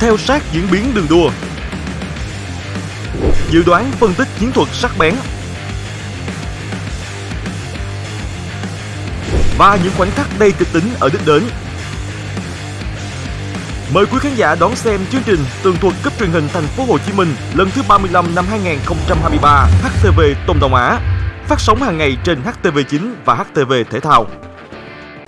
theo sát diễn biến đường đua. Dự đoán phân tích chiến thuật sắc bén. Và những khoảnh khắc đầy kịch tính ở đích đến. Mời quý khán giả đón xem chương trình tường thuật cấp truyền hình thành phố Hồ Chí Minh lần thứ 35 năm 2023 HTV Đông Đông Á, phát sóng hàng ngày trên HTV9 và HTV Thể thao.